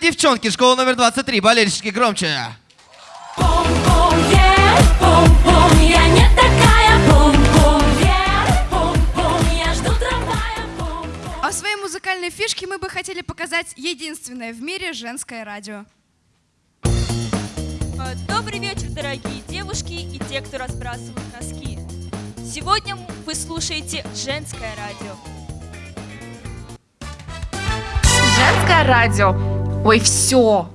девчонки, школа номер 23, болельщики громче. Я не такая. Я жду трамвая. А в своей музыкальной фишке мы бы хотели показать единственное в мире женское радио. Добрый вечер, дорогие девушки и те, кто разбрасывают носки. Сегодня вы слушаете женское радио. Женское радио. Ой, все.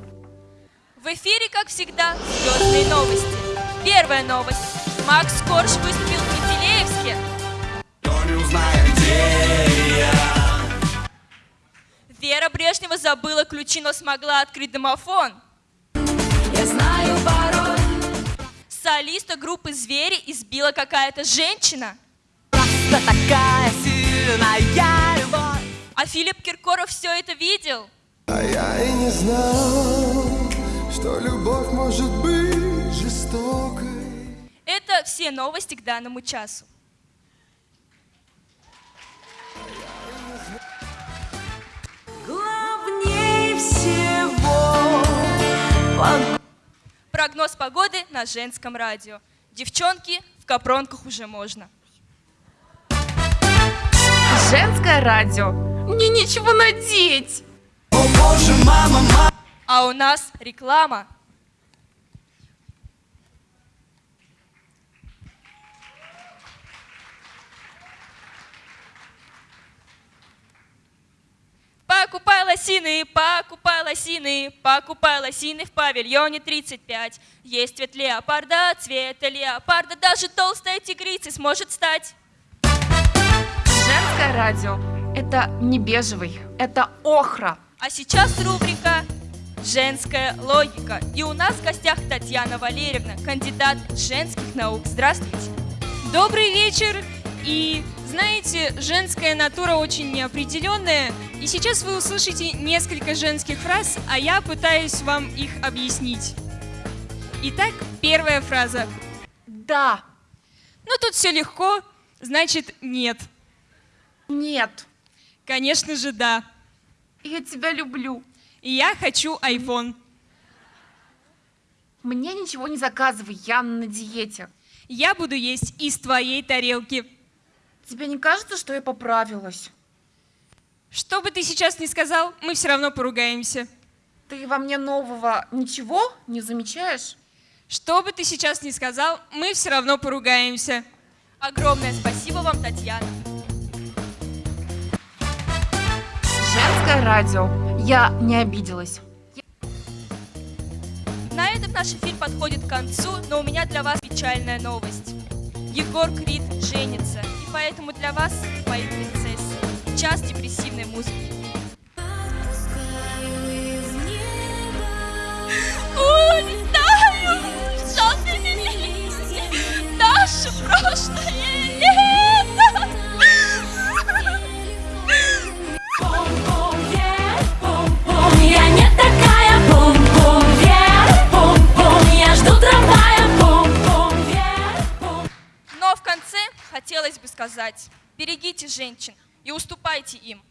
В эфире, как всегда, звездные новости. Первая новость. Макс Корж выступил в Менделеевске. Вера Брежнева забыла ключи, но смогла открыть домофон. Я знаю пароль. Солиста группы «Звери» избила какая-то женщина. такая сильная любовь. А Филипп Киркоров все это видел. А я и не знал, что любовь может быть жестокой. Это все новости к данному часу. Главнее всего Прогноз погоды на женском радио. Девчонки, в капронках уже можно. Женское радио. Мне нечего надеть. А у нас реклама. Покупай лосины, покупай лосины, покупай лосины в павильоне 35. Есть цвет леопарда, цвета леопарда, даже толстая тигрица сможет стать. Женское радио. Это не бежевый, это охра. А сейчас рубрика «Женская логика». И у нас в гостях Татьяна Валерьевна, кандидат женских наук. Здравствуйте. Добрый вечер. И знаете, женская натура очень неопределенная. И сейчас вы услышите несколько женских фраз, а я пытаюсь вам их объяснить. Итак, первая фраза. Да. Ну тут все легко, значит нет. Нет. Конечно же да. Я тебя люблю. Я хочу iPhone. Мне ничего не заказывай, я на диете. Я буду есть из твоей тарелки. Тебе не кажется, что я поправилась? Что бы ты сейчас ни сказал, мы все равно поругаемся. Ты во мне нового ничего не замечаешь? Что бы ты сейчас ни сказал, мы все равно поругаемся. Огромное спасибо вам, Татьяна. Женское радио. Я не обиделась. На этом наш эфир подходит к концу, но у меня для вас печальная новость. Егор Крид женится, и поэтому для вас, мои принцессы, час депрессивной музыки. Сказать, берегите женщин и уступайте им.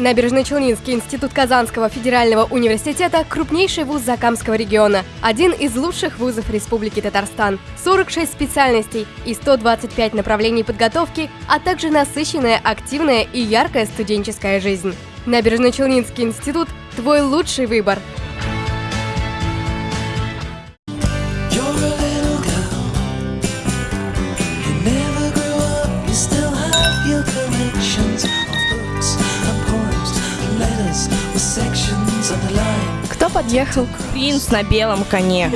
Набережно-Челнинский институт Казанского федерального университета – крупнейший вуз Закамского региона, один из лучших вузов Республики Татарстан, 46 специальностей и 125 направлений подготовки, а также насыщенная, активная и яркая студенческая жизнь. Набережно-Челнинский институт – твой лучший выбор. Подъехал? Принц на белом коне.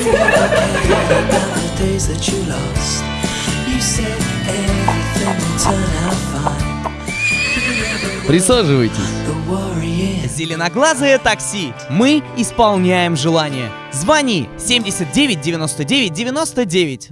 Присаживайтесь. Зеленоглазое такси. Мы исполняем желание. Звони 79 99 99.